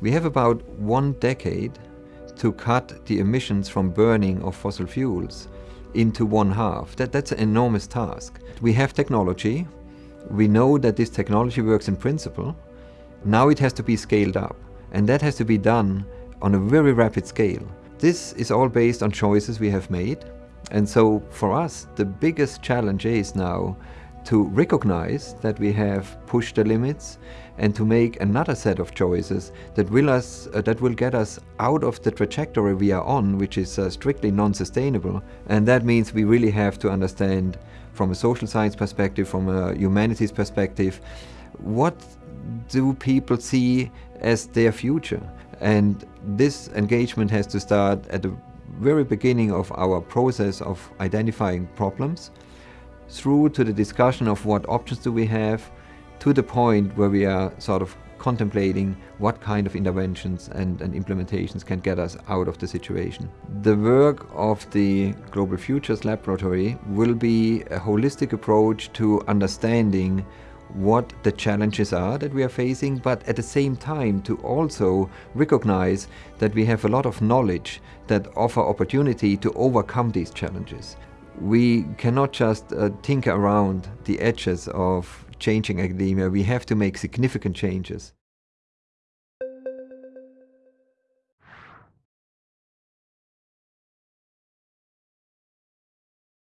We have about one decade to cut the emissions from burning of fossil fuels into one half. That, that's an enormous task. We have technology. We know that this technology works in principle. Now it has to be scaled up. And that has to be done on a very rapid scale. This is all based on choices we have made. And so for us, the biggest challenge is now to recognize that we have pushed the limits and to make another set of choices that will, us, uh, that will get us out of the trajectory we are on, which is uh, strictly non-sustainable. And that means we really have to understand from a social science perspective, from a humanities perspective, what do people see as their future? And this engagement has to start at the very beginning of our process of identifying problems through to the discussion of what options do we have, to the point where we are sort of contemplating what kind of interventions and, and, implementations can get us out of the situation. The work of the Global Futures Laboratory will be a holistic approach to understanding what the challenges are that we are facing, but at the same time to also recognize that we have a lot of knowledge that offer opportunity to overcome these challenges we cannot just uh, tinker around the edges of changing academia. We have to make significant changes.